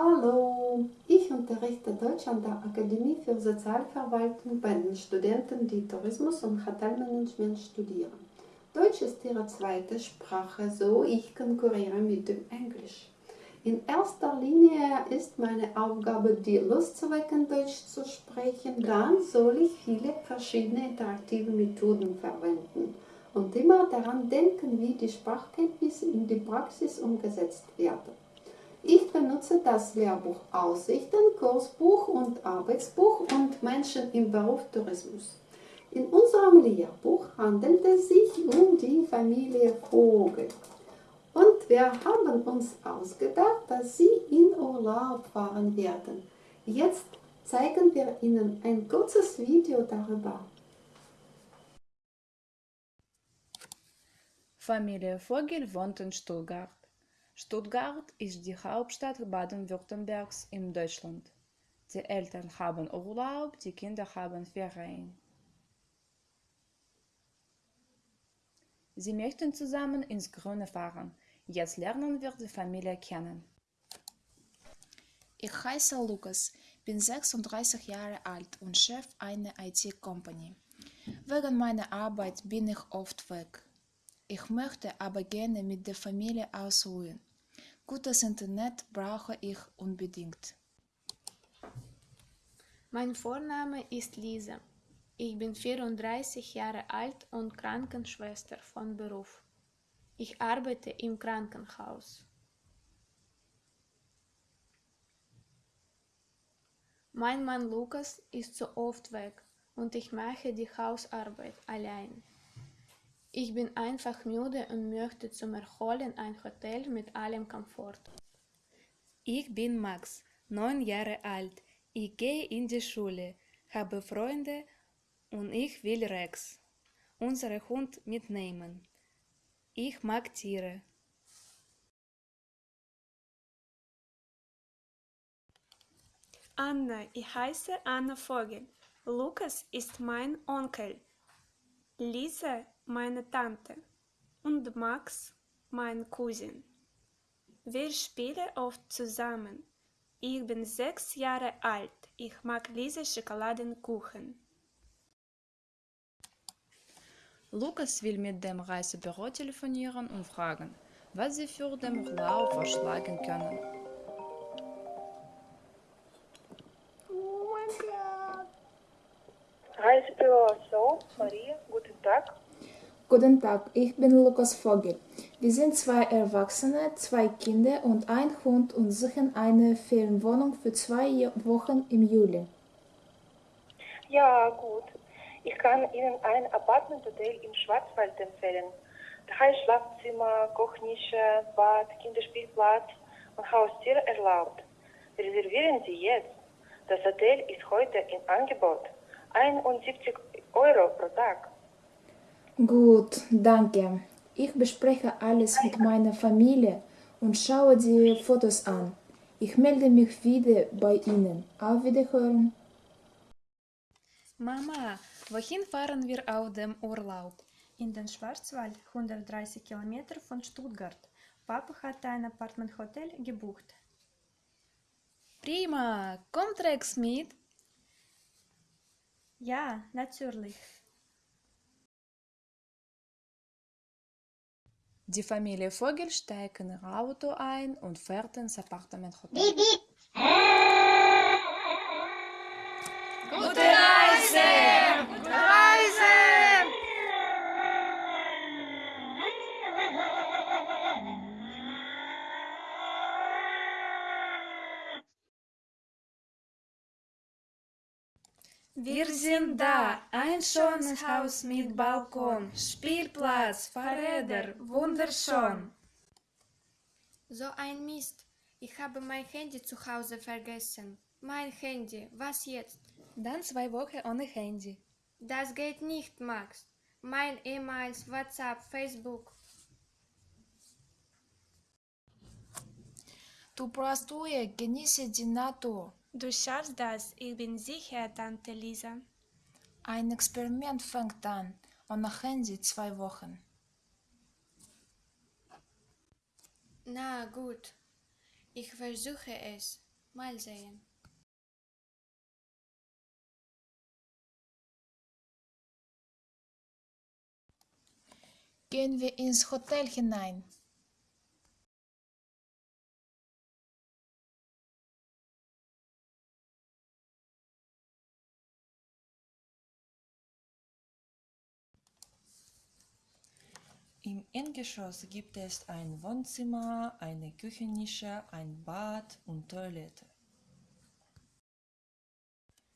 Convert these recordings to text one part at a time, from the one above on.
Hallo, ich unterrichte Deutsch an der Akademie für Sozialverwaltung bei den Studenten, die Tourismus und Hotelmanagement studieren. Deutsch ist ihre zweite Sprache, so ich konkurriere mit dem Englisch. In erster Linie ist meine Aufgabe, die Lust zu wecken, Deutsch zu sprechen. Dann soll ich viele verschiedene interaktive Methoden verwenden und immer daran denken, wie die Sprachkenntnisse in die Praxis umgesetzt werden. Ich benutze das Lehrbuch Aussichten, Kursbuch und Arbeitsbuch und Menschen im Beruf Tourismus. In unserem Lehrbuch handelt es sich um die Familie Vogel. Und wir haben uns ausgedacht, dass sie in Urlaub fahren werden. Jetzt zeigen wir Ihnen ein kurzes Video darüber. Familie Vogel wohnt in Stuttgart. Stuttgart ist die Hauptstadt Baden-Württembergs in Deutschland. Die Eltern haben Urlaub, die Kinder haben Ferien. Sie möchten zusammen ins Grüne fahren. Jetzt lernen wir die Familie kennen. Ich heiße Lukas, bin 36 Jahre alt und Chef einer IT-Company. Wegen meiner Arbeit bin ich oft weg. Ich möchte aber gerne mit der Familie ausruhen. Gutes Internet brauche ich unbedingt. Mein Vorname ist Lisa. Ich bin 34 Jahre alt und Krankenschwester von Beruf. Ich arbeite im Krankenhaus. Mein Mann Lukas ist so oft weg und ich mache die Hausarbeit allein. Ich bin einfach müde und möchte zum Erholen ein Hotel mit allem Komfort. Ich bin Max, neun Jahre alt. Ich gehe in die Schule, habe Freunde und ich will Rex, unseren Hund, mitnehmen. Ich mag Tiere. Anna, ich heiße Anna Vogel. Lukas ist mein Onkel. Lisa meine Tante und Max mein Cousin. Wir spielen oft zusammen. Ich bin sechs Jahre alt. Ich mag Lisa Schokoladenkuchen. Lukas will mit dem Reisebüro telefonieren und fragen, was sie für den Urlaub vorschlagen können. Reisebüro So, Maria, guten Tag. Guten Tag, ich bin Lukas Vogel. Wir sind zwei Erwachsene, zwei Kinder und ein Hund und suchen eine Ferienwohnung für zwei Wochen im Juli. Ja, gut. Ich kann Ihnen ein Apartmenthotel im Schwarzwald empfehlen. Drei Schlafzimmer, Kochnische, Bad, Kinderspielplatz und Haustier erlaubt. Reservieren Sie jetzt. Das Hotel ist heute im Angebot. 71 Euro pro Tag. Gut, danke. Ich bespreche alles mit meiner Familie und schaue die Fotos an. Ich melde mich wieder bei Ihnen. Auf Wiederhören. Mama, wohin fahren wir auf dem Urlaub? In den Schwarzwald, 130 Kilometer von Stuttgart. Papa hat ein Apartmenthotel gebucht. Prima, kommt Rex mit? Ja, natürlich. Die Familie Vogel steigt in ihr Auto ein und fährt ins Appartementhotel. Wir sind da, ein schönes Haus mit Balkon, Spielplatz, Fahrräder, wunderschön. So ein Mist. Ich habe mein Handy zu Hause vergessen. Mein Handy, was jetzt? Dann zwei Wochen ohne Handy. Das geht nicht, Max. Mein E-Mails, WhatsApp, Facebook. Du brauchst Ruhe, genieße die Natur. Du schaffst das, ich bin sicher, Tante Lisa. Ein Experiment fängt an. Ohne Handy zwei Wochen. Na gut, ich versuche es. Mal sehen. Gehen wir ins Hotel hinein. Im Erdgeschoss gibt es ein Wohnzimmer, eine Küchennische, ein Bad und Toilette.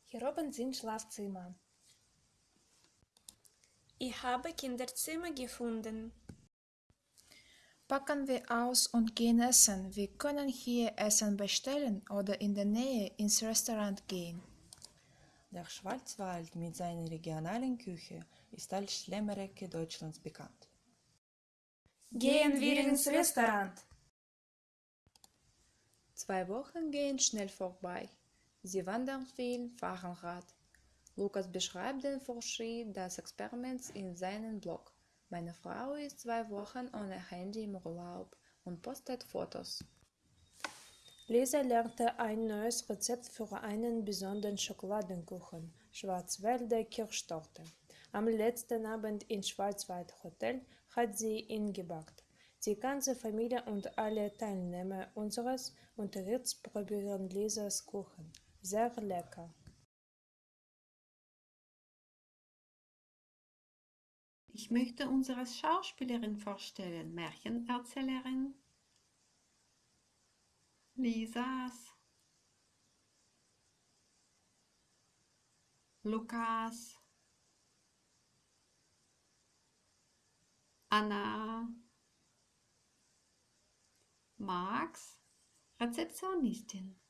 Hier oben sind Schlafzimmer. Ich habe Kinderzimmer gefunden. Packen wir aus und gehen essen. Wir können hier Essen bestellen oder in der Nähe ins Restaurant gehen. Der Schwarzwald mit seiner regionalen Küche ist als Schlemmerecke Deutschlands bekannt. Gehen wir ins Restaurant. Zwei Wochen gehen schnell vorbei. Sie wandern viel, fahren Rad. Lukas beschreibt den Fortschritt des Experiments in seinem Blog. Meine Frau ist zwei Wochen ohne Handy im Urlaub und postet Fotos. Lisa lernte ein neues Rezept für einen besonderen Schokoladenkuchen, Schwarzwälder Kirschtorte. Am letzten Abend im Schwarzwald Hotel hat sie ihn gebackt. Die ganze Familie und alle Teilnehmer unseres Unterrichts probieren Lisas Kuchen. Sehr lecker. Ich möchte unsere Schauspielerin vorstellen, Märchenerzählerin Lisas, Lukas, Anna, Max, Rezeptionistin.